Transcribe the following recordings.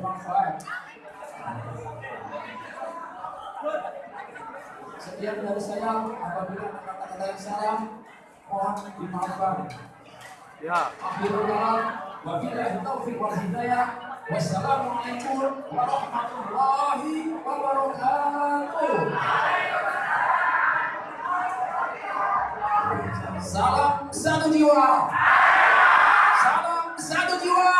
manfaat. Sekian dari saya, apabila ada kata-kata yang salah, mohon dimaafkan. Ya. Akhirul kalam, wabillahi taufiq wal hidayah. Wassalamualaikum warahmatullahi wabarakatuh. Salam satu jiwa. Salam satu jiwa.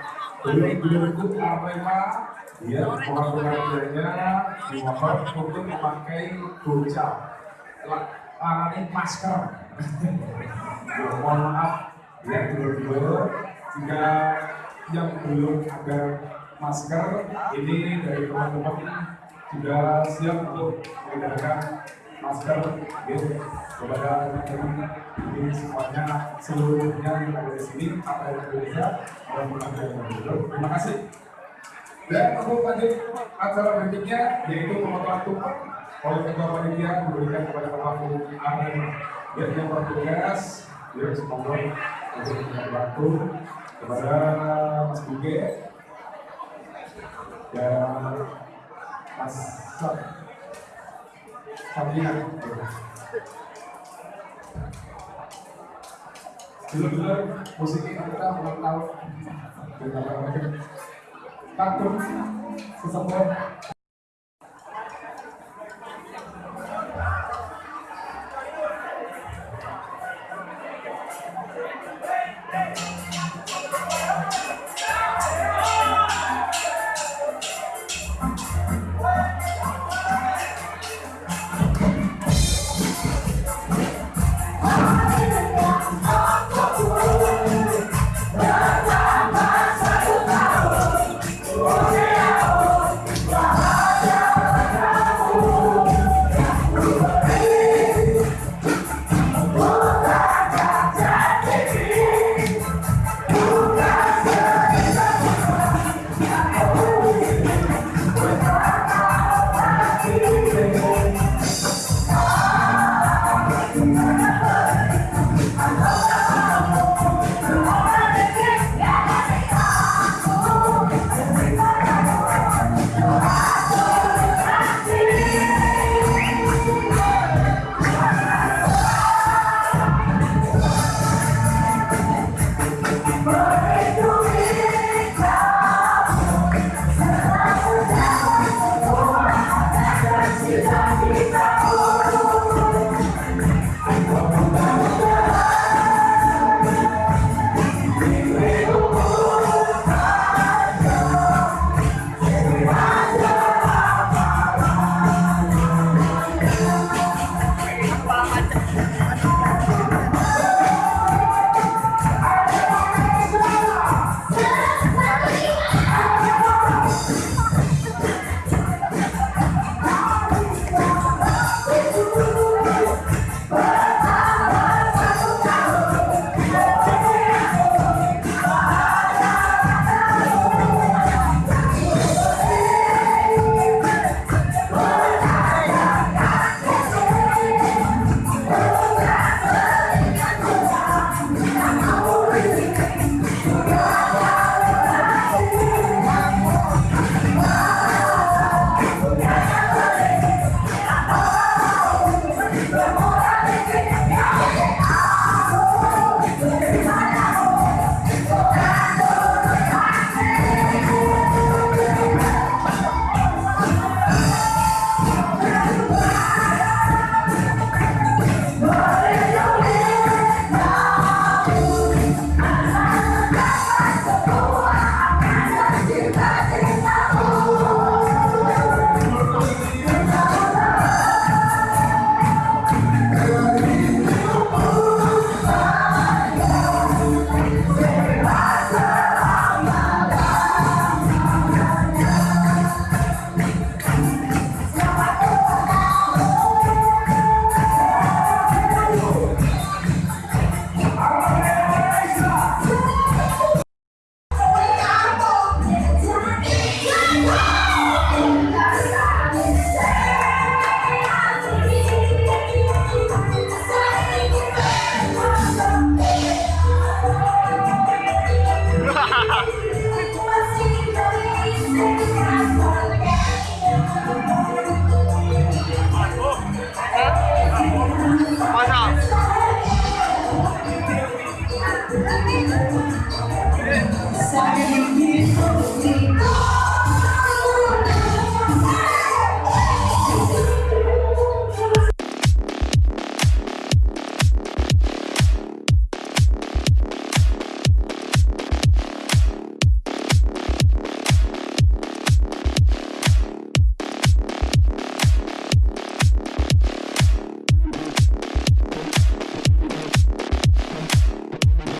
ya pohon pengertiannya dimohon untuk memakai bocah. Ini masker. Ya, mohon maaf ya dulu-dulu jika yang belum ada masker ini dari teman-teman sudah siap untuk mengedarkan masker gitu kepada teman-teman ini semuanya seluruhnya yang ada di sini apa yang Indonesia maupun ada yang. Terima kasih. Dan untuk lanjut acara berikutnya yaitu pemotongan tumpeng oleh ketua panitia memberikan kepada pelaku arena dan yang bertugas ya semoga untuk membantu kepada Mas Buge dan Mas Sot Similar posisi antara ulang tahun dengan kaktum sesemua